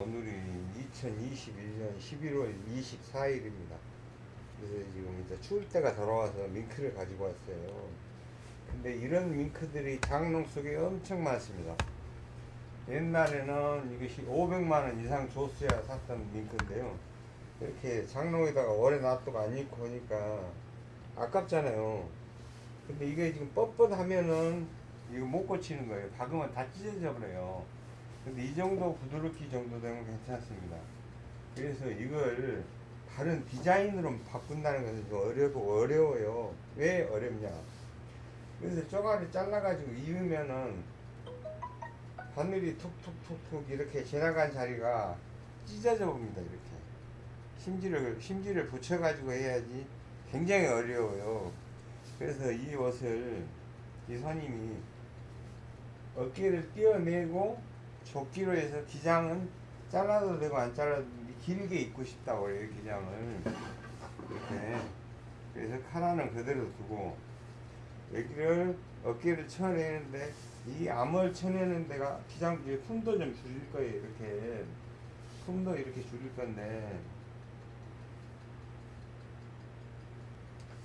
오늘이 2021년 11월 24일입니다. 그래서 지금 이제 추울 때가 돌아와서 밍크를 가지고 왔어요. 근데 이런 밍크들이 장롱 속에 엄청 많습니다. 옛날에는 이것이 500만원 이상 줬어야 샀던 밍크인데요. 이렇게 장롱에다가 오래 놔두고 안 입고 오니까 아깝잖아요. 근데 이게 지금 뻣뻣하면은 이거 못 고치는 거예요. 박으면 다 찢어져 버려요. 근데 이 정도 부드럽기 정도 되면 괜찮습니다. 그래서 이걸 다른 디자인으로 바꾼다는 것은 좀 어렵고 어려워요. 왜 어렵냐? 그래서 쪼가리 잘라가지고 입으면은 바늘이 툭툭툭툭 이렇게 지나간 자리가 찢어져 봅니다. 이렇게 심지를 심지를 붙여가지고 해야지 굉장히 어려워요. 그래서 이 옷을 이 선임이 어깨를 띄어내고 조끼로 해서 기장은 잘라도 되고 안 잘라도 길게 입고 싶다고 그래요 기장을. 이렇게. 그래서 카라는 그대로 두고 여기를 어깨를 쳐내는데 이 암을 쳐내는 데가 기장 뒤에 품도 좀 줄일 거예요 이렇게. 품도 이렇게 줄일 건데.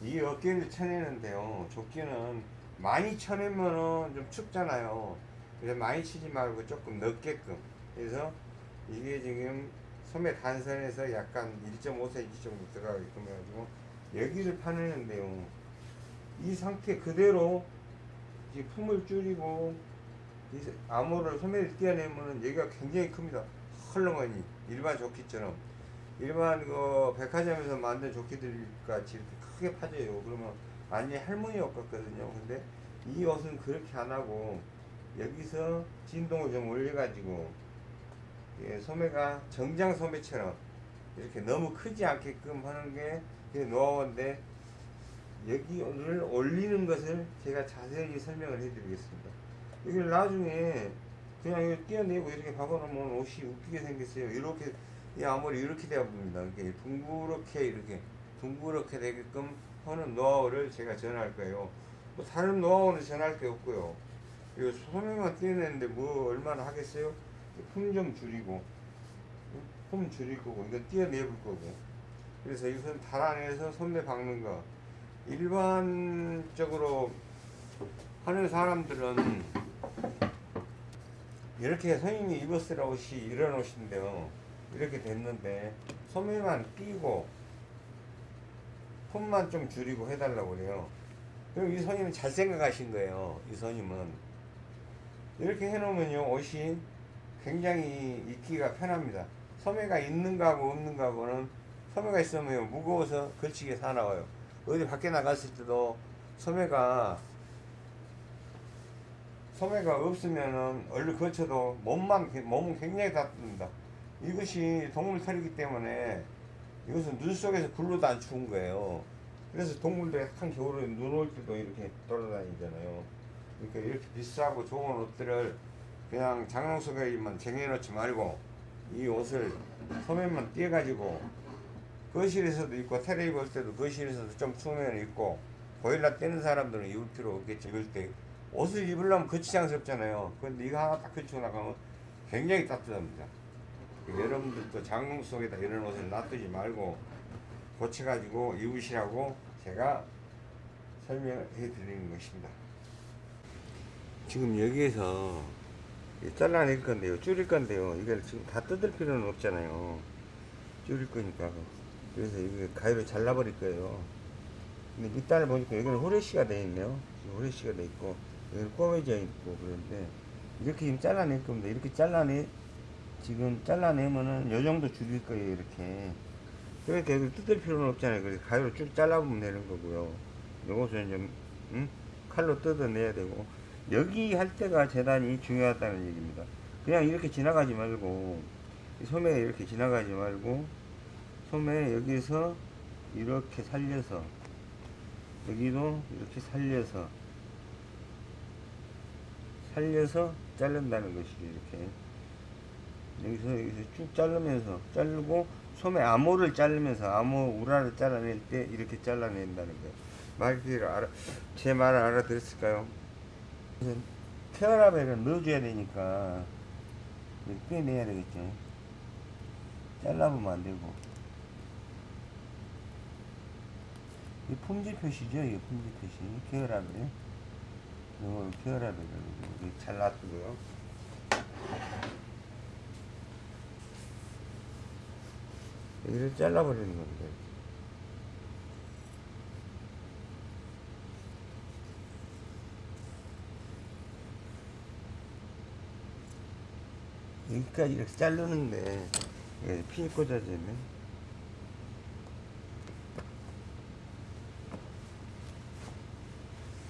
이 어깨를 쳐내는데요 조끼는 많이 쳐내면은 좀 춥잖아요 그래서 많이 치지 말고 조금 넓게끔 그래서 이게 지금 소매 단선에서 약간 1.5cm 정도 들어가게끔 해가지고 여기를 파내는데요 이 상태 그대로 이 품을 줄이고 이 암호를 소매를 띄어내면은 여기가 굉장히 큽니다. 헐렁하니. 일반 조끼처럼. 일반 그 백화점에서 만든 조끼들 같이 이렇게 크게 파져요. 그러면 완전히 할머니 옷 같거든요. 근데 이 옷은 그렇게 안 하고 여기서 진동을 좀 올려가지고 예, 소매가 정장 소매처럼 이렇게 너무 크지 않게끔 하는 게 노하우인데 여기를 올리는 것을 제가 자세히 설명을 해드리겠습니다. 이걸 나중에 그냥 이거 띄어내고 이렇게 박아놓으면 옷이 웃기게 생겼어요. 이렇게 이 아무리 이렇게 되어 봅니다. 이렇게 둥그렇게 이렇게 둥그렇게 되게끔 하는 노하우를 제가 전할 거예요. 뭐 다른 노하우는 전할 게 없고요. 이거 소매만 띄어내는데 뭐 얼마나 하겠어요? 품 좀 줄이고 품 줄일 거고 이건 띄어내볼 거고. 그래서 이것은 달아내서 소매 박는 거. 일반적으로 하는 사람들은 이렇게 선생님이 입었을 옷이 이런 옷인데요. 이렇게 됐는데 소매만 띄고 품만 좀 줄이고 해달라고 그래요. 그럼 이 선임은 잘 생각하신 거예요. 이 선임은 이렇게 해놓으면요 옷이 굉장히 입기가 편합니다. 소매가 있는 거하고 없는 거하고는 소매가 있으면 무거워서 걸치게 사나워요. 어디 밖에 나갔을 때도 소매가 소매가 없으면은 얼른 걸쳐도 몸만 몸은 굉장히 닿습니다. 이것이 동물 털이기 때문에 이것은 눈 속에서 굴러도 안 추운 거예요. 그래서 동물들이 약한 겨울에 눈 올 때도 이렇게 돌아다니잖아요 그러니까 이렇게 비싸고 좋은 옷들을 그냥 장롱 속에만 쟁여놓지 말고 이 옷을 소매만 띄어가지고 거실에서도 입고 테레비 볼 때도 거실에서도 좀 추우면 입고 보일러 떼는 사람들은 입을 필요 없겠지 입을 때 옷을 입으려면 거치장스럽잖아요. 근데 이거 하나 딱 걸치고 나가면 굉장히 따뜻합니다. 여러분들도 장롱 속에다 이런 옷을 놔두지 말고 고쳐가지고 입으시라고 제가 설명해 드리는 것입니다 지금 여기에서 잘라낼 건데요 줄일 건데요. 이걸 지금 다 뜯을 필요는 없잖아요. 줄일 거니까. 그래서 이거 가위로 잘라버릴 거예요. 근데 밑단을 보니까 여기는 후레쉬가 되어 있네요. 후레쉬가 되어 있고 여기는 꼬매져 있고 그런데 이렇게 지금 잘라낼 겁니다. 이렇게 잘라내 지금 잘라내면은 요 정도 줄일 거예요 이렇게. 그러니까 여기 뜯을 필요는 없잖아요. 그래서 가위로 쭉 잘라보면 되는 거고요. 요것은 좀 응? 칼로 뜯어내야 되고 여기 할 때가 재단이 중요하다는 얘기입니다. 그냥 이렇게 지나가지 말고 소매 이렇게 지나가지 말고 소매 여기서 이렇게 살려서 여기도 이렇게 살려서 살려서 자른다는 것이죠 이렇게. 여기서 여기서 쭉 자르면서 자르고 소매 암호를 자르면서 암호 우라를 잘라낼 때 이렇게 잘라낸다는 거예요 말귀를 알아 제 말을 알아들었을까요? 케어라벨을 넣어줘야 되니까 빼내야 되겠죠 잘라보면 안 되고. 이 품질 표시죠, 이 품질 표시. 계열하고요. 이거 계열하고요. 이렇게 잘 놔두고요. 여기를 잘라버리는 겁니다. 여기까지 이렇게 자르는데 이게 핀이 꽂아지네.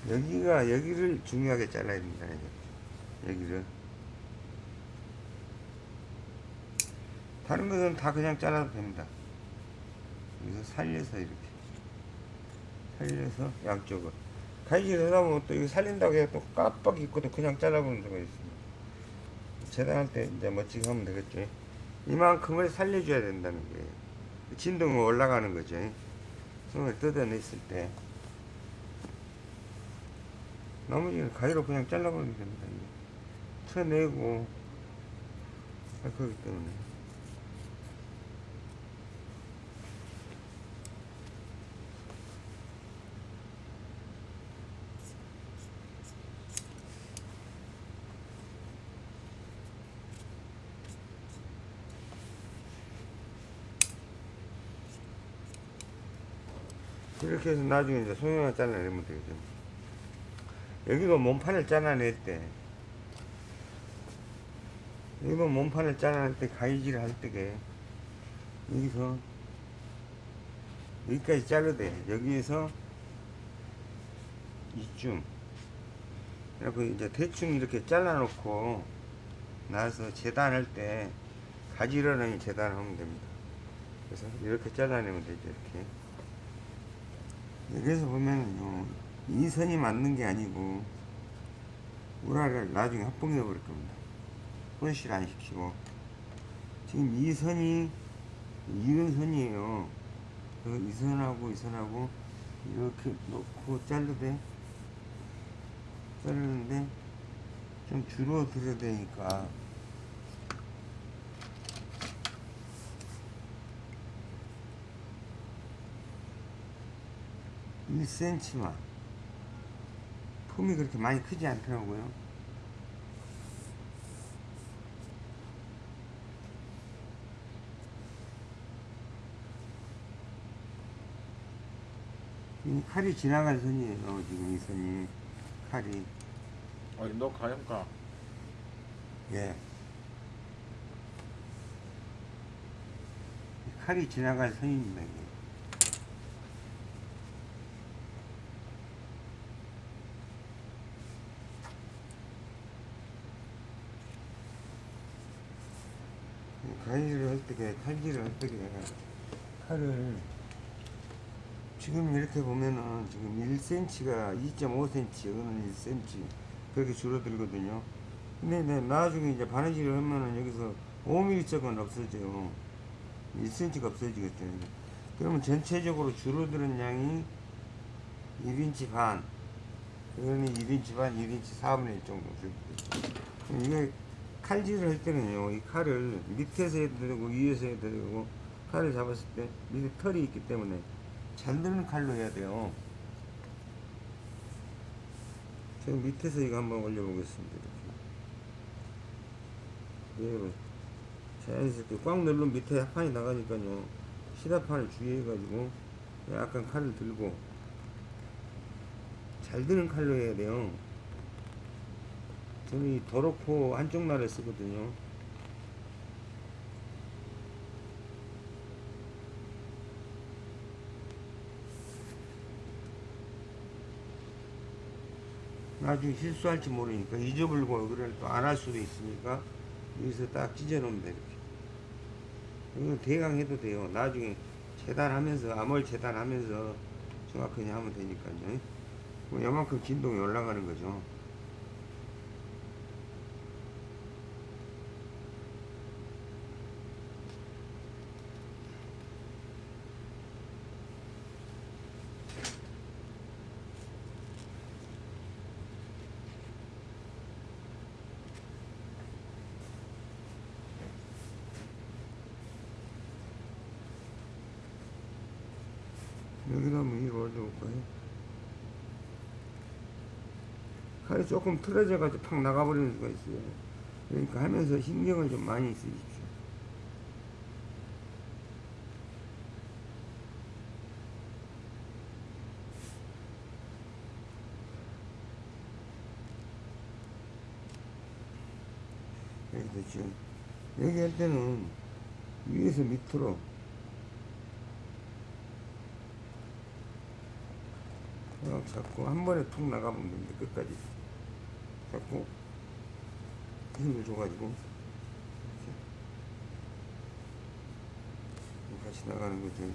여기가 여기를 중요하게 잘라야. 이제. 여기를. 다른 것은 다 그냥 잘라도 됩니다. 여기서 살려서 이렇게 살려서 양쪽을 가위질 하다 보면 또 이거 살린다고 또 깜빡 있거든 그냥 잘라보는 데가 있습니다. 재단할 때 이제 멋지게 하면 되겠죠. 이만큼을 살려줘야 된다는 거예요. 진동이 올라가는 거죠. 손을 뜯어냈을 때. 나머지는 가위로 그냥 잘라버리면 됩니다. 쳐내고 할 거기 때문에. 이렇게 해서 나중에 이제 소형을 잘라내면 되겠죠. 여기도 몸판을 잘라낼 때, 여기도 몸판을 잘라낼 때 가위질을 할 때게, 여기서, 여기까지 자르대. 여기에서, 이쯤. 그리고 이제 대충 이렇게 잘라놓고, 나서 재단할 때, 가지런히 재단하면 됩니다. 그래서 이렇게 잘라내면 되죠, 이렇게. 여기서 보면은요, 이 선이 맞는 게 아니고, 우라를 나중에 합봉해 버릴 겁니다. 손실 안 시키고. 지금 이 선이, 이런 선이에요. 그래서 이 선하고 이 선하고, 이렇게 놓고 자르되, 자르는데, 좀 줄어들어야 되니까, 1cm만. 품이 그렇게 많이 크지 않더라고요. 이 칼이 지나간 선이에요 지금 이 선이. 칼이. 어디 너 가염가 예. 이 칼이 지나간 선입니다 이게. 가위를 할 때, 칼질을 할 때, 칼을 지금 이렇게 보면은 지금 1cm가 2.5cm, 이거는 1cm 그렇게 줄어들거든요. 근데 내 나중에 이제 바느질을 하면은 여기서 5mm 쪽은 없어져요. 1cm가 없어지겠죠. 그러면 전체적으로 줄어드는 양이 1인치 반, 이거는 1인치 반, 1인치 4분의 1 정도 줄어들죠. 이게 칼질을 할 때는요, 이 칼을 밑에서 해도 되고 위에서 해도 되고 칼을 잡았을 때 밑에 털이 있기 때문에 잘 드는 칼로 해야 돼요. 제가 밑에서 이거 한번 올려보겠습니다. 이렇게. 얘로 자연스럽게 꽉 누르면 밑에 합판이 나가니까요. 시다판을 주의해가지고 약간 칼을 들고 잘 드는 칼로 해야 돼요. 저는 이 도로코 한쪽 날을 쓰거든요. 나중에 실수할지 모르니까 잊어버리고 여기를 또안 할 수도 있으니까 여기서 딱 찢어놓으면 돼 이렇게. 이거 대강 해도 돼요. 나중에 재단하면서 암홀 재단하면서 정확하게 하면 되니까요. 뭐 요만큼 진동이 올라가는 거죠. 여기도 한번 위로 올려볼까요? 칼이 조금 틀어져가지고 팍 나가버리는 수가 있어요. 그러니까 하면서 신경을 좀 많이 쓰십시오. 여기도 지금 여기 할 때는 위에서 밑으로 딱 잡고 한 번에 툭 나가면 됩니다 끝까지. 잡고 힘을 줘가지고. 이렇게. 같이 나가는 거죠 이렇게.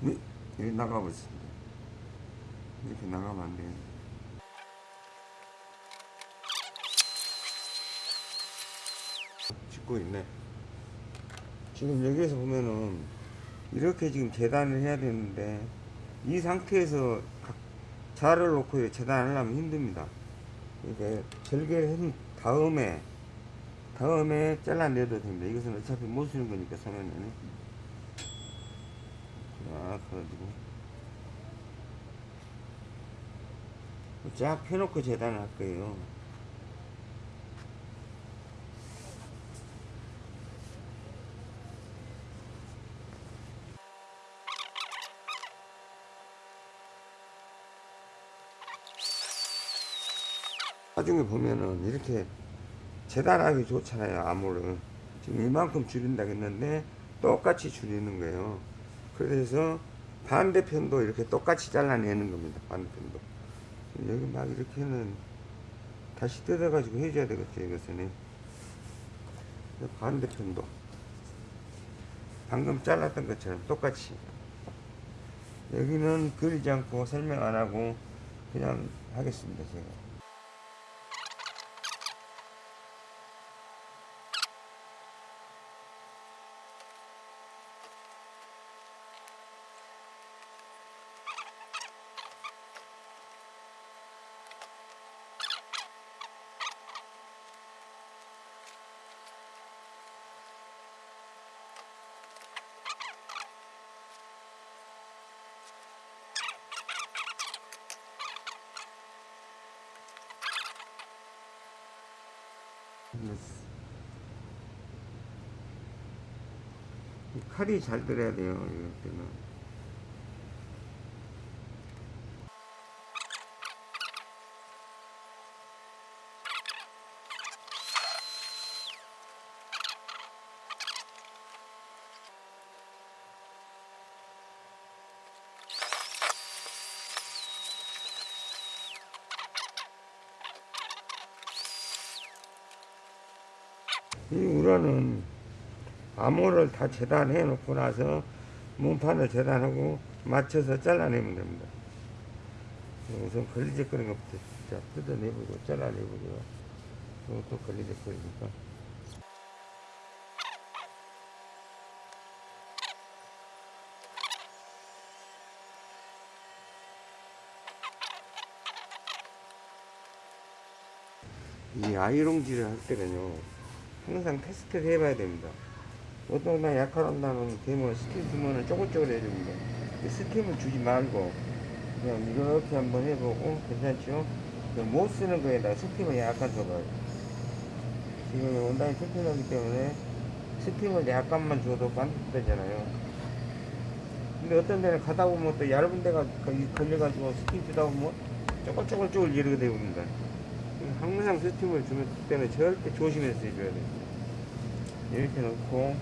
네, 여기 나가버렸습니다. 이렇게 나가면 안 돼요 짓고 있네. 지금 여기에서 보면은 이렇게 지금 재단을 해야 되는데 이 상태에서 각 자를 놓고 재단하려면 힘듭니다. 그러니까 절개를 한 다음에 다음에 잘라내도 됩니다. 이것은 어차피 못 쓰는 거니까 소면은 쫙 해가지고 쫙 펴놓고 재단을 할 거예요. 나중에 보면은 이렇게 재단하기 좋잖아요 암호를. 지금 이만큼 줄인다 했는데 똑같이 줄이는 거예요. 그래서 반대편도 이렇게 똑같이 잘라내는 겁니다 반대편도. 여기 막 이렇게는 다시 뜯어 가지고 해줘야 되겠죠 이것은. 반대편도. 방금 잘랐던 것처럼 똑같이. 여기는 그리지 않고 설명 안 하고 그냥 하겠습니다 제가 이 칼이 잘 들어야 돼요, 이럴 때는. 이 우라는 암호를 다 재단해 놓고 나서 문판을 재단하고 맞춰서 잘라내면 됩니다. 우선 걸리적거리는 것부터 자, 뜯어내보고 잘라내보고요. 이것도 걸리적거리니까. 이 아이롱질을 할 때는요, 항상 테스트를 해봐야 됩니다. 어떤 날 약할한다는 되면 스팀 주면은 쪼글쪼글 해줍니다. 이 스팀을 주지 말고 그냥 이렇게 한번 해보고 괜찮죠? 그못 쓰는 거에다 스팀을 약간 줘봐요. 지금 원단이 튼튼하기 때문에 스팀을 약간만 줘도 반듯되잖아요. 근데 어떤 데는 가다 보면 또 얇은 데가 걸려가지고 스팀 주다 보면 쪼글쪼글쪼글 이렇게 되옵니다. 항상 스팀을 주면 때는 절대 조심해서 해줘야 돼요. 이렇게 놓고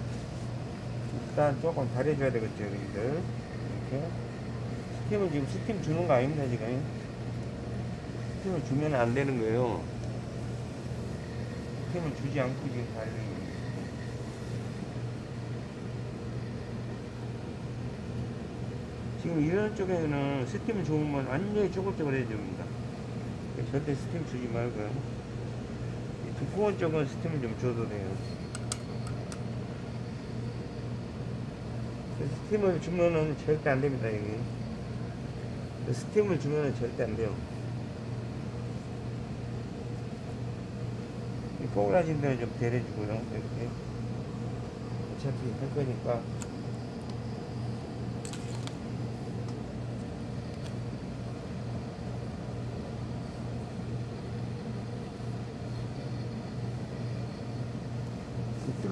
일단 조금 다려줘야 되겠죠 여기들. 이렇게. 스팀을 지금 스팀 주는 거 아닙니다 지금. 스팀을 주면 안 되는 거예요. 스팀을 주지 않고 지금 다리는 거예요. 지금 이런 쪽에는 스팀을 주면 완전히 쪼글쪼글 해집니다 절대 스팀 주지 말고요. 두꺼운 쪽은 스팀을 좀 줘도 돼요. 그 스팀을 주면은 절대 안 됩니다 여기. 그 스팀을 주면은 절대 안 돼요. 꼬그라진 데는 좀 다려주고요 이렇게. 어차피 할 거니까.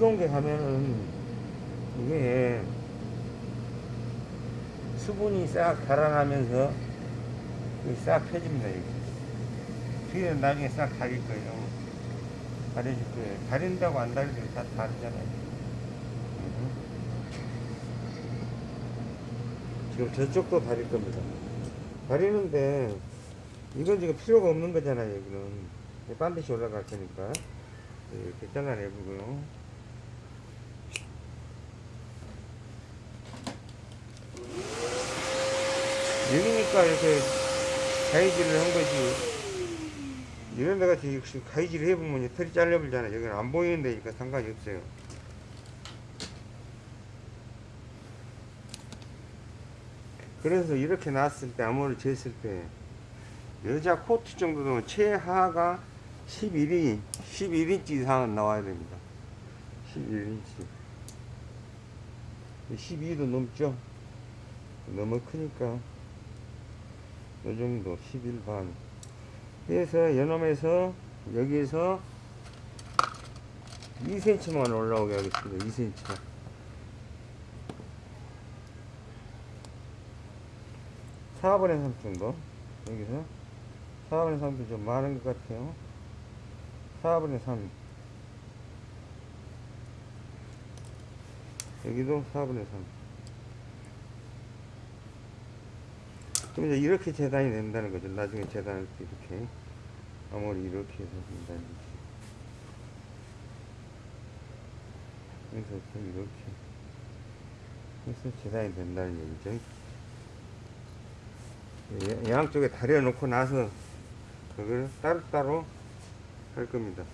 뜨거운 게 가면은 이게 수분이 싹 달아나면서 이싹 펴집니다. 뒤에는 나중에 싹 가릴 거예요. 가려질 거예요. 가린다고 안 가리도 다 다르잖아요. 음. 지금 저쪽도 가릴 겁니다. 가리는데 이건 지금 필요가 없는 거잖아요. 여기는 반드시 올라갈 거니까 이렇게 잘라내보고요. 여기니까 이렇게 가위질을 한 거지. 이런 데 같이 역시 가위질 해보면 이 털이 잘려버리잖아. 여기는 안 보이는 데니까 상관이 없어요. 그래서 이렇게 놨을 때, 암호를 쟀을 때, 여자 코트 정도는 최하가 11인, 11인치 이상은 나와야 됩니다. 11인치. 12도 넘죠? 너무 크니까. 이 정도, 11반. 그래서 연놈에서 여기에서 2cm만 올라오게 하겠습니다. 2cm. 사분의3 정도. 여기서 4분의 3도 좀 많은 것 같아요. 4분의 3. 여기도 4분의 3. 그럼 이제 이렇게 재단이 된다는 거죠. 나중에 재단할 때 이렇게. 아무리 이렇게 해서 된다는 거지. 그래서 또 이렇게 해서 재단이 된다는 얘기죠. 예, 양쪽에 다려놓고 나서 그걸 따로따로 할 겁니다.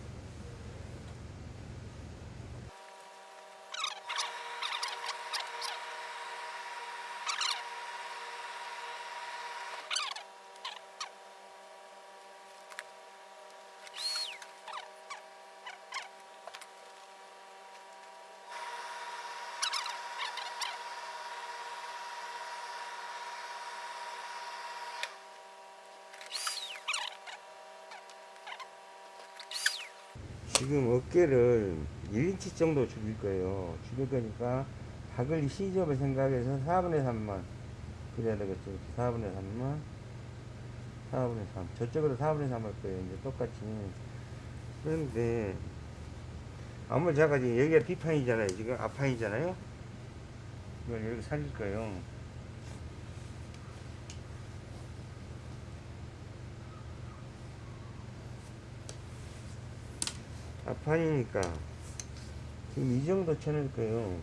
지금 어깨를 1인치 정도 줄일 거예요. 줄일 거니까 박을 시접을 생각해서 4분의 3만 그래야 되겠죠. 4분의 3만 4분의 3 저쪽으로 4분의 3 할 거예요. 이제 똑같이 그런데 아무리 지금 여기가 뒷판이잖아요. 지금 앞판이잖아요. 이걸 이렇게 살릴 거예요. 앞판이니까 지금 이 정도 쳐낼 거예요.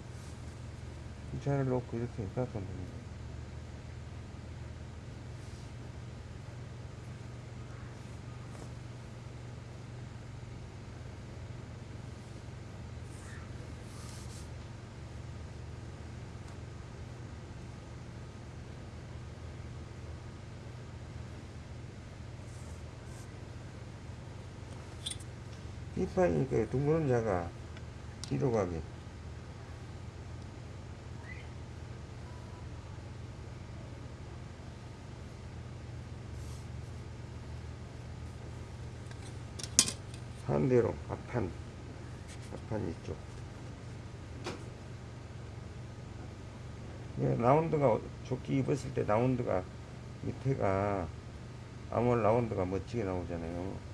이 차를 놓고 이렇게 됩니다. 뒷 판이니까 둥그런 자가 뒤로 가게. 반대로 앞판, 앞판 이쪽. 예, 라운드가 조끼 입었을 때 라운드가 밑에가 아무 라운드가 멋지게 나오잖아요.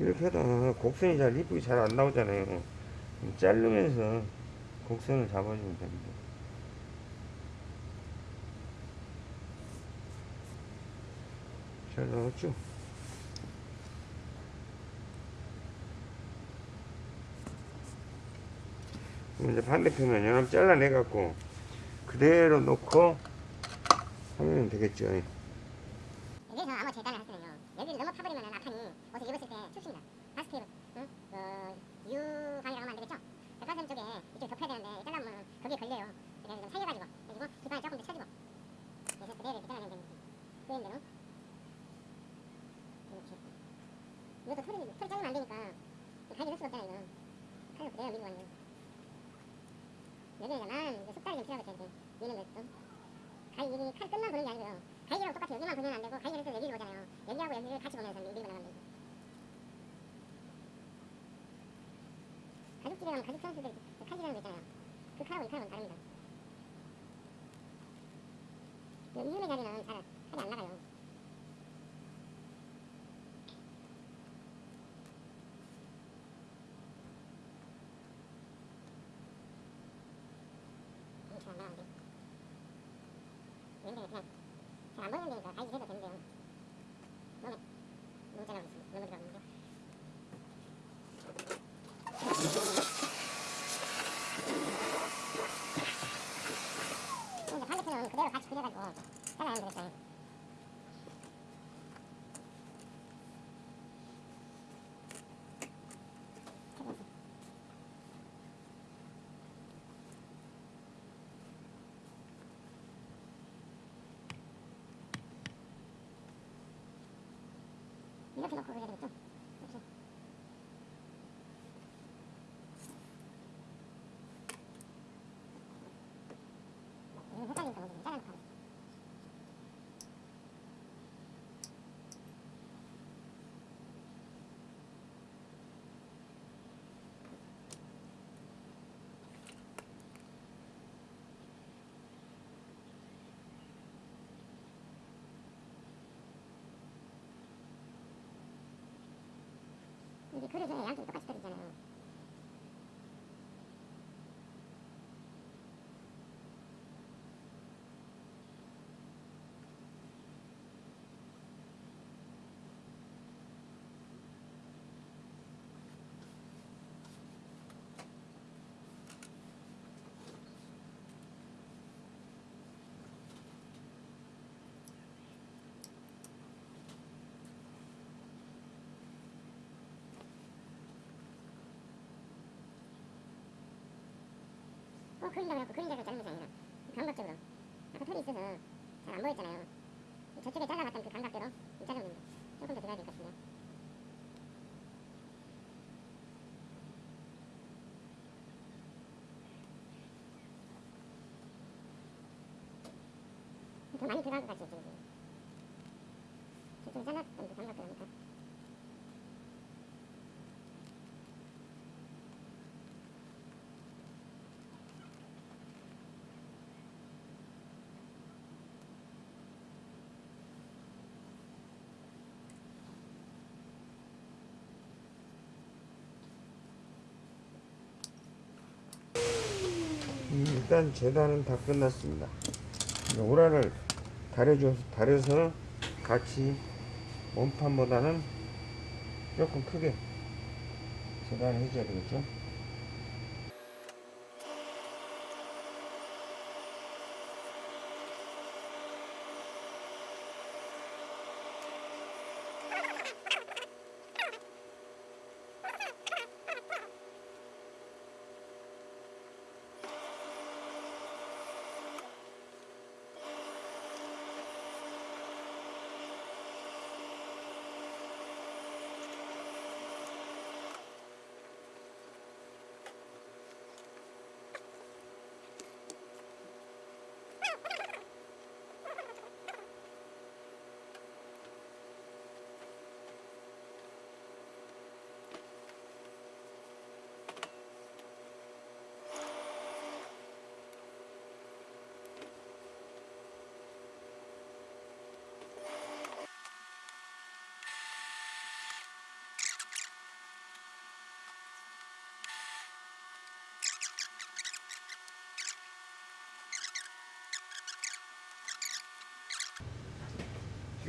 이렇게 하다 곡선이 잘 이쁘게 잘 안 나오잖아요. 자르면서 곡선을 잡아주면 됩니다. 잘 나왔죠? 그럼 이제 반대편은 연합 잘라내갖고 그대로 놓고 하면 되겠죠. 여기서 아무 재단을 하시면요. 여기를 넘어 파버리면 앞판이 옷을 입었을 때 춥습니다. 바스트, 응? 어, 유방이라고 하면 안 되겠죠? 백화점 쪽에 이쪽 덮여야 되는데 잘라보면 거기에 걸려요. 그래서 좀 살려가지고, 그리고 또 털이 털이 잘리면 안 되니까 가위를 넣을 수가 없잖아 이거 칼로 그대로 밀고 가는 거야 여기다만 이제 속달이 좀 필요하겠지 이렇게 미는 것도 가위 이게 칼 끝만 보는 게 아니고요 가위랑 똑같이 여기만 보면 안 되고 가위를 또 여기를 보잖아요 여기하고 여기를 같이 보면서 밀고 나가면 되죠 가죽집에 가면 가죽 선수들 그 칼질하는 거 있잖아요 그 칼하고 이 칼하고는 다릅니다 이 이음의 자리는 잘 칼이 안 나가요 이게 잘안 나가는데 왼쪽에 그냥 잘안 보이는 데니까 가위질 해도 되는 데요 너무 너무 잘하고 있습니다 너무 잘하고 이제 반대편은 그대로 같이 그려가지고 잘라야 되겠어요 이렇게 놓고 그려야 되겠죠? 이렇게. 이거 헷갈리니까 먼저 잘라놓고 하겠습니다. 이게 그릇에 양쪽이 똑같이 떨어지잖아 요. 어, 그린다고 해갖고 그린다고 자르는 것이 아니라 감각적으로 아까 털이 있어서 잘 안 보였잖아요. 저쪽에 잘라봤던 그 감각대로 자르면 됩니다. 조금 더 들어야 될 것 같은데요. 더 많이 들어간 것 같죠, 지금. 저쪽에 잘랐던 그 감각대로니까. 음, 일단 재단은 다 끝났습니다. 이제 오라를 다려줘서 다려서 같이 원판보다는 조금 크게 재단을 해줘야 되겠죠.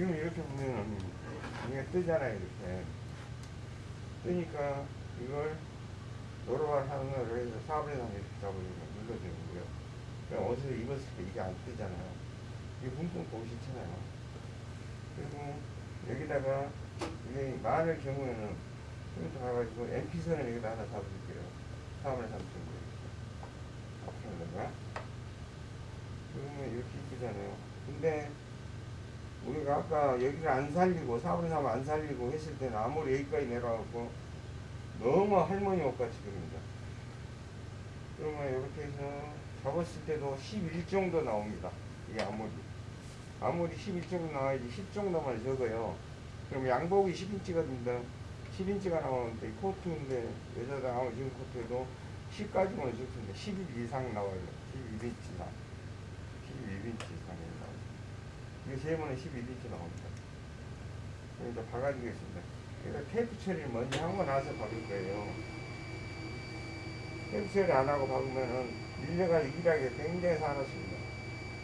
지금 이렇게 보면은 이게 뜨잖아요 이렇게. 뜨니까 이걸 노로발 하는 걸 해서 사업에서 이렇게 잡아주면 눌러주는 거고요. 그냥 옷을 입었을 때 이게 안 뜨잖아요. 이게 붕붕 보기 싫잖아요. 그리고 여기다가 이게 많을 경우에는 좀 이따 가가지고 MP선을 여기다 하나 잡아줄게요. 사업을 삼는 거예요. 앞으로다가? 그러면 이렇게 이쁘잖아요. 근데 우리가 아까 여기를 안 살리고 4분 3안 살리고 했을 때는 아무리 여기까지 내려가고 너무 할머니 옷같이 그립니다. 그러면 이렇게 해서 잡았을 때도 11 정도 나옵니다. 이게 아무리. 아무리 11 정도 나와야지 10 정도만 적어요. 그럼 양복이 10인치거든요. 10인치가 나오는데 이 코트인데 여자들 아무 지금 코트에도 10까지만 적습니다. 11 이상 나와요. 11인치 이상. 11인치 이상이 나와요. 이게 세모는 11인치 나옵니다. 이제 박아주겠습니다. 그러니까 테이프 처리를 먼저 하고 나서 박을 거예요. 테이프 처리 안 하고 박으면은 밀려가 일하기 굉장히 사납습니다.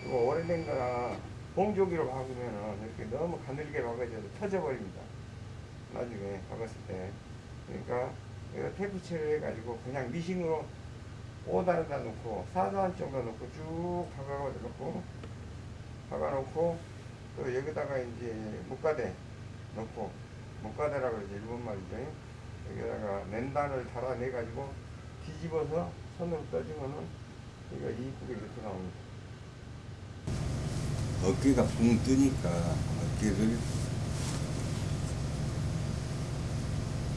그리고 오래된 거나 봉조기로 박으면은 이렇게 너무 가늘게 박아져서 터져버립니다. 나중에 박았을 때. 그러니까 이거 테이프 처리 해가지고 그냥 미싱으로 5단에다 놓고 4단 정도 놓고 쭉 박아가 놓고 박아놓고 또 여기다가 이제木가대 넣고木가대라고 그러죠. 일본 말이죠. 여기다가 맨단을 달아내 가지고 뒤집어서 손으로 떠주면은 이거 이쁘게 이렇게 나옵니다. 어깨가 붕 뜨니까 어깨를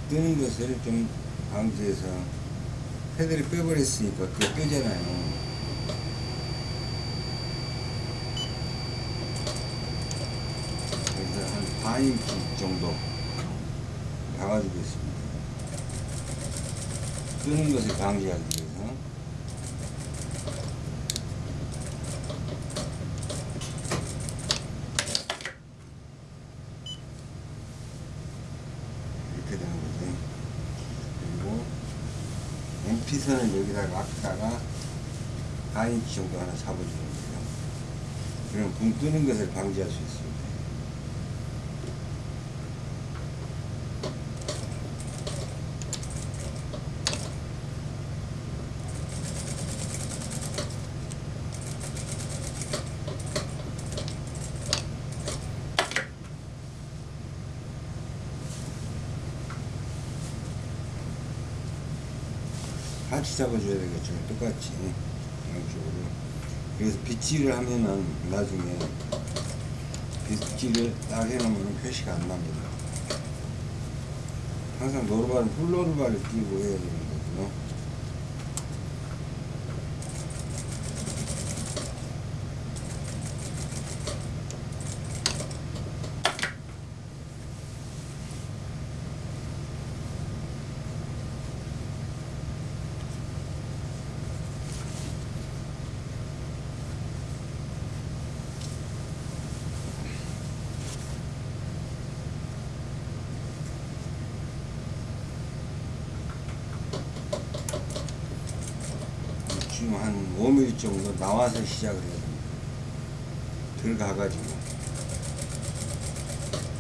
뜨는 것을 좀 방지해서 패드를 빼버렸으니까 어깨가 뜨잖아요. 그래서 한 4인치 정도 박아주겠습니다. 뜨는 것을 방지하기 위해서. 이렇게 되는 거지. 그리고 MP선을 여기다가 놨다가 4인치 정도 하나 잡아주는 거예요. 그럼 붕 뜨는 것을 방지할 수 있습니 다. 같이 잡아줘야 되겠죠. 똑같이 양쪽으로. 그래서 빗질을 하면은 나중에 빗질을 딱 해놓으면 표시가 안 납니다. 항상 노르발은 훌노르발을 끼고 해야 되는 거고요. 지금 한 5mm 정도 나와서 시작을 해야 됩니다. 들어가가지고.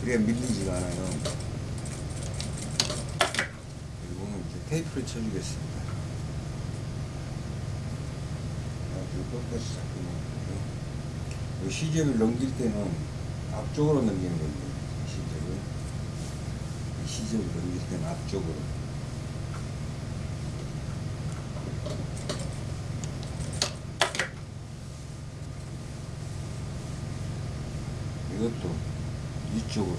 그래야 밀리지가 않아요. 그리고 이제 테이프를 쳐주겠습니다. 똑같이 잡고 놓고요. 이 시접을 넘길 때는 앞쪽으로 넘기는 겁니다. 시접을. 이 시접을 넘길 때는 앞쪽으로. 이것도 이쪽으로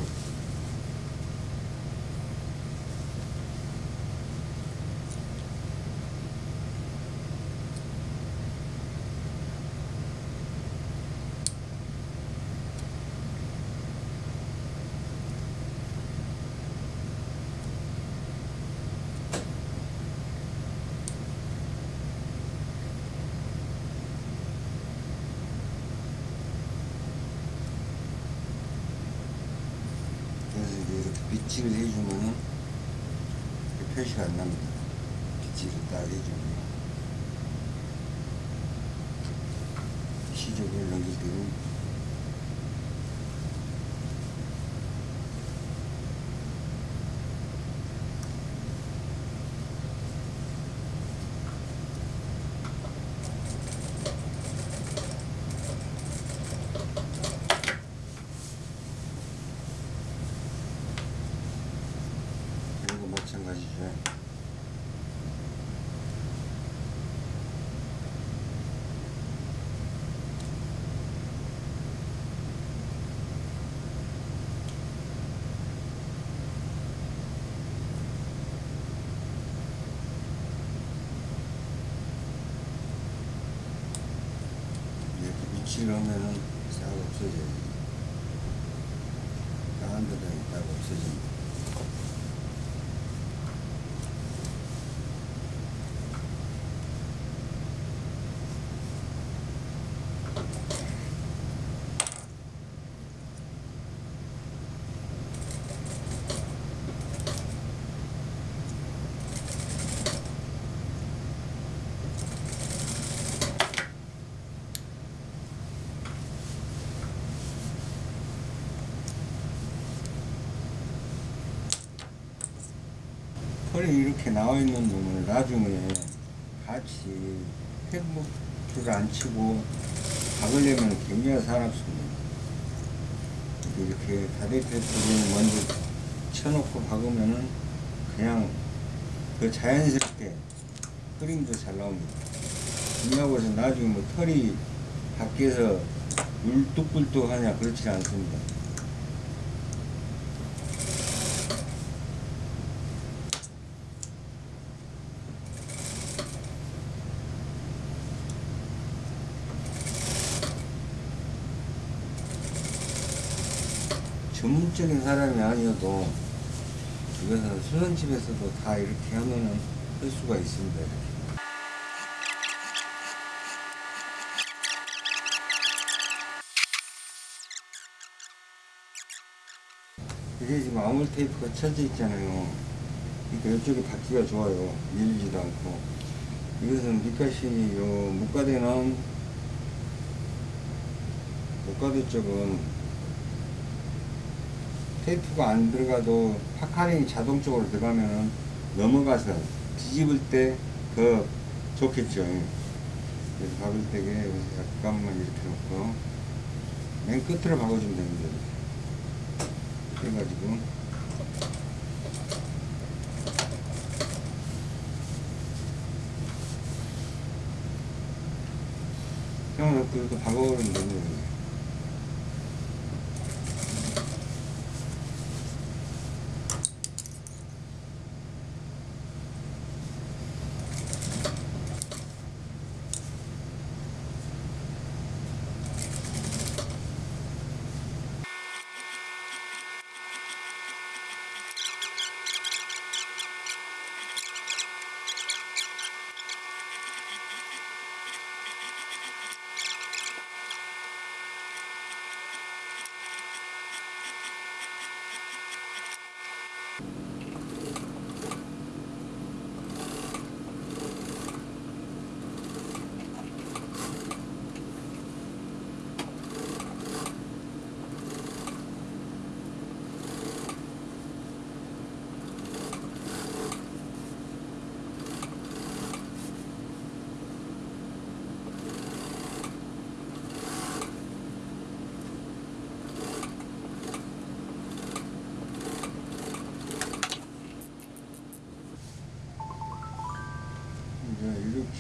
그래서 이제 해주면은 이렇게 표시가 안 납니다. 빗질을 딱 해주면 시접을 넘길 때는 이거 마찬가지죠. 이러면은 싹 없어져요. 까한 데다 딱 없어집니다. 털이 이렇게 나와 있는 놈을 나중에 같이 햇목줄을 안 치고 박으려면 굉장히 사납습니다. 이렇게 다대표줄을 먼저 쳐놓고 박으면은 그냥 그 자연스럽게 흐림도 잘 나옵니다. 해서 나중에 뭐 털이 밖에서 울뚝불뚝 하냐 그렇지 않습니다. 전문적인 사람이 아니어도 이것은 수선집에서도 다 이렇게 하면은 할 수가 있습니다. 이게 지금 아몰 테이프가 쳐져 있잖아요. 그러니까 이쪽에 받기가 좋아요. 밀리지도 않고. 이것은 밑가시 요 목가대는 목가대 쪽은 테이프가 안 들어가도 파카링이 자동적으로 들어가면 넘어가서 뒤집을 때 더 좋겠죠. 그래서 박을 때에 약간만 이렇게 놓고 맨 끝으로 박아주면 됩니다. 해가지고 그냥 그렇게 박아버리면 됩니다.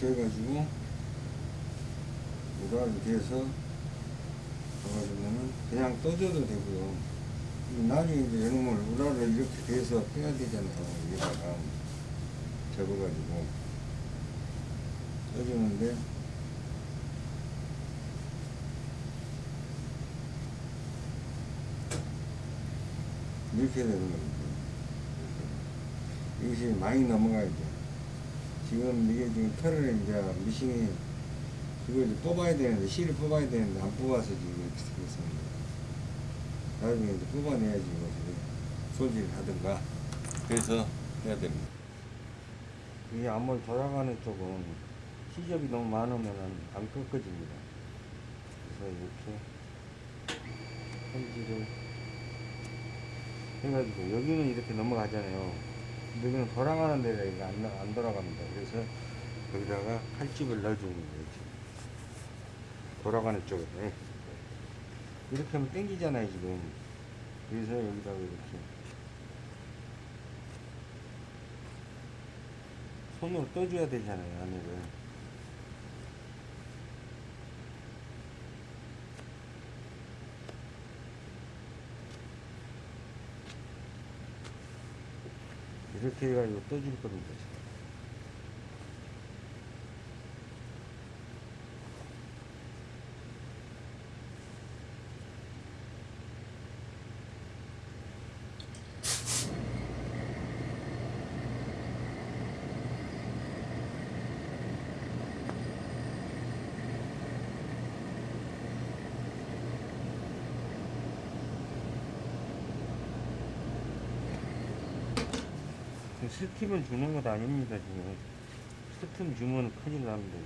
이렇게 해가지고 우라를 해서 넣어주면은 그냥 떠줘도 되고요. 나중에 이제 이놈을 우라를 이렇게 돼서 빼야 되잖아요. 여기다가 접어가지고 떠주는데 이렇게 되는 겁니다. 이것이 많이 넘어가야죠. 지금 이게 지금 털을 이제 미싱이 그걸 이제 뽑아야 되는데 실을 뽑아야 되는데 안 뽑아서 지금 이렇게 생겼습니다. 나중에 이제 뽑아내야지 이거 손질을 하든가 그래서 해야 됩니다. 이 암을 돌아가는 쪽은 시접이 너무 많으면 안 꺾어집니다. 그래서 이렇게 손질을 해가지고 여기는 이렇게 넘어가잖아요. 여기는 돌아가는 데가 이게 안, 나- 안 돌아갑니다. 그래서 여기다가 칼집을 넣어주는 거예요. 돌아가는 쪽에. 이렇게 하면 땡기잖아요, 지금. 그래서 여기다가 이렇게. 손으로 떠줘야 되잖아요, 안에를. 이렇게 해가지고 떠줄 겁니다. 지금. 스팀을 주는 것 아닙니다 지금. 스팀 주면 큰일 납니다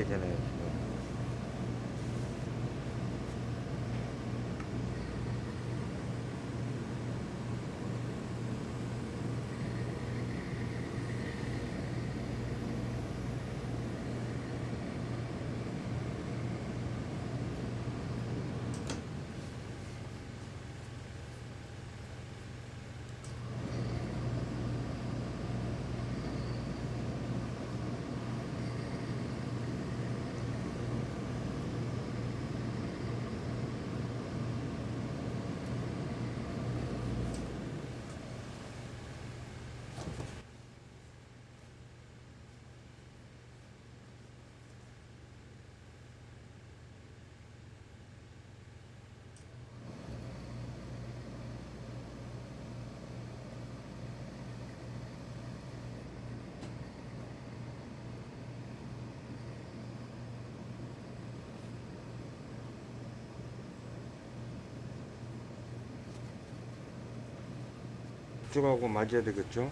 이렇게 이쪽하고 맞아야 되겠죠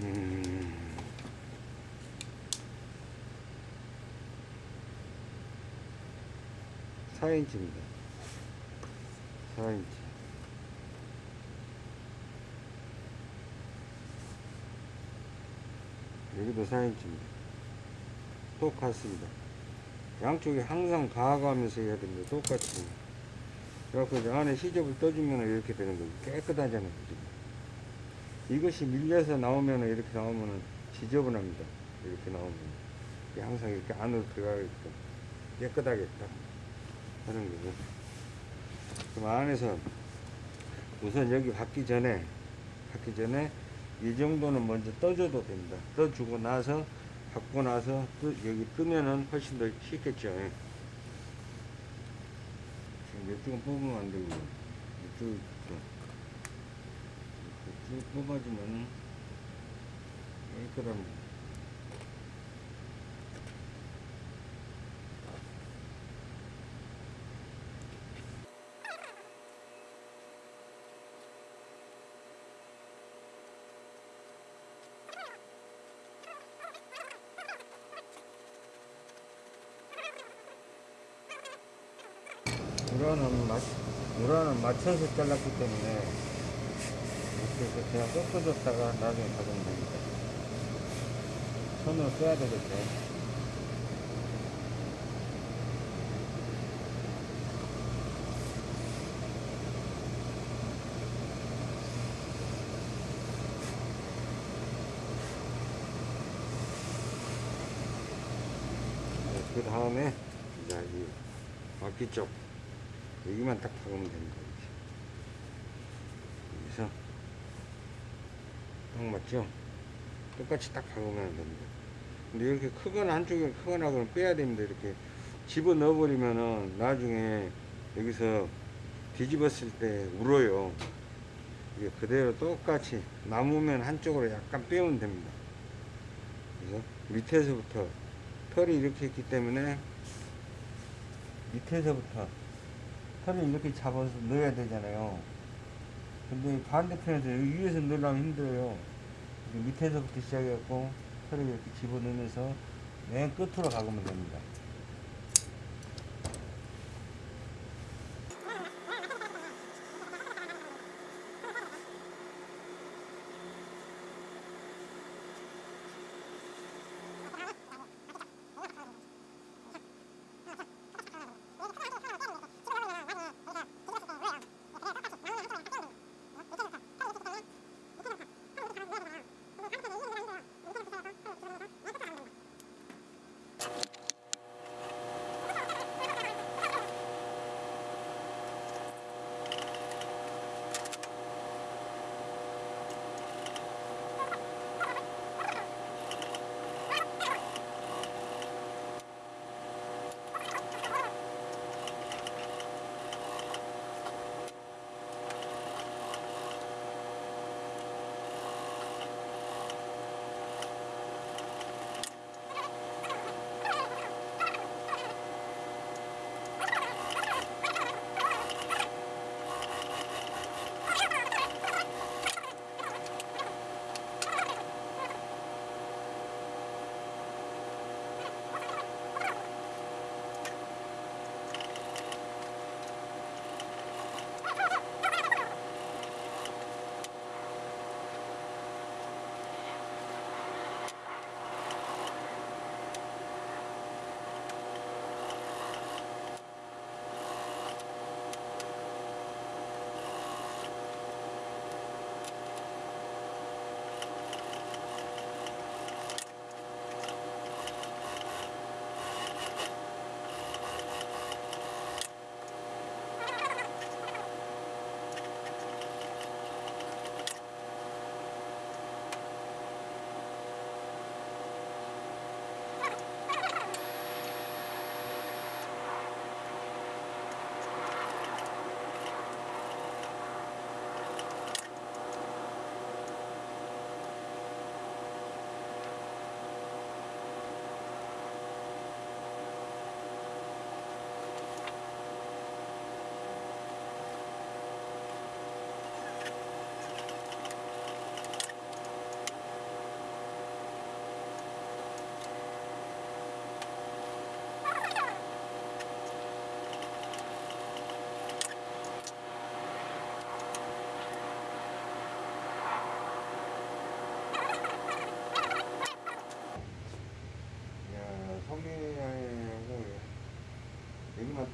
음. 사인치입니다 4인치. 여기도 4인치입니다. 똑같습니다. 양쪽에 항상 가가면서 해야 됩니다. 똑같이. 그래갖고 이제 안에 시접을 떠주면 이렇게 되는 거죠. 깨끗하잖아요. 지금. 이것이 밀려서 나오면 이렇게 나오면 지저분합니다. 이렇게 나오면. 항상 이렇게 안으로 들어가게끔 깨끗하게 딱 하는 거고. 그럼 안에서 우선 여기 받기 전에, 받기 전에 이 정도는 먼저 떠줘도 됩니다. 떠주고 나서, 받고 나서 뜨, 여기 뜨면은 훨씬 더 쉽겠죠. 이쪽은 뽑으면 안 되고, 이쪽, 쭉 뽑아주면 깨끗합니다. 우라는 맞, 우라는 맞춰서 잘랐기 때문에 이렇게 그냥 꺾어줬다가 나중에 가져오면 됩니다. 손으로 써야 되겠죠. 그 다음에 이제 이 바퀴 쪽 여기만 딱 박으면 됩니다. 여기서 딱 맞죠? 똑같이 딱 박으면 됩니다. 근데 이렇게 크거나 한쪽에 크거나 그러면 빼야 됩니다. 이렇게 집어 넣어버리면은 나중에 여기서 뒤집었을 때 울어요. 이게 그대로 똑같이 남으면 한쪽으로 약간 빼면 됩니다. 그래서 밑에서부터 털이 이렇게 있기 때문에 밑에서부터 털을 이렇게 잡아서 넣어야 되잖아요. 근데 반대편에서 여기 위에서 넣으려면 힘들어요. 밑에서부터 시작해갖고 털을 이렇게 집어넣으면서 맨 끝으로 가보면 됩니다.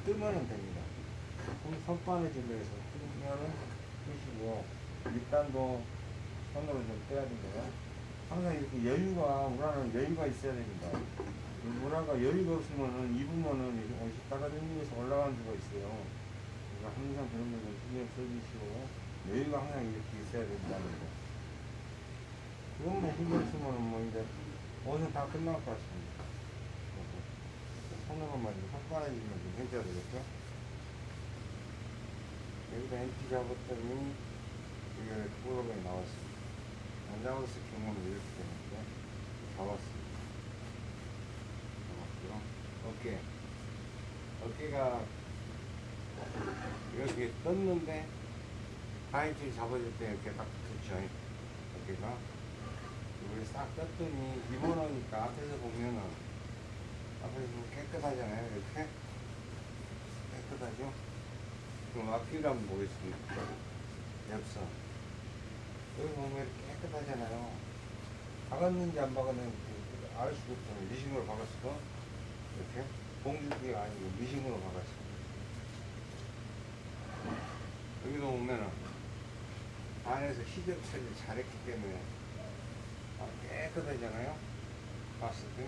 뜨면은 됩니다. 그럼 손바느질로 해서 뜨면은 뜨시고 밑단도 손으로 좀 떼야 되고요. 항상 이렇게 여유가 우라는 여유가 있어야 됩니다. 이 우라가 여유가 없으면은 입으면은 옷이 따라다니면서 올라가는 수가 있어요. 그러니까 항상 그런 거좀 신경 써주시고 여유가 항상 이렇게 있어야 된다는 거. 그것만 신경 쓰면은 뭐 이제 옷은 다 끝날 것 같습니다. 손으로만 좀 손바닥이면 좀 해줘야 되겠죠? 여기다 NT 잡았더니 이게 프로그램이 나왔습니다. 안 잡았을 경우는 이렇게 되는데 잡았습니다. 잡았고요. 어깨. 어깨가 이렇게 떴는데 하인줄 잡아줄 때 이렇게 딱 붙죠. 어깨가. 이걸 싹 떴더니 입어놓으니까 앞에서 보면은 앞에서 깨끗하잖아요. 이렇게. 깨끗하죠? 그럼 앞뒤를 한번 보겠습니다. 옆선. 여기 보면 이렇게 깨끗하잖아요. 박았는지 안 박았는지 알 수가 없잖아요. 미싱으로 박았어. 이렇게. 봉줄기가 아니고 미싱으로 박았어. 여기도 보면은 안에서 시접 처리를 잘했기 때문에 아, 깨끗하잖아요. 봤을 때.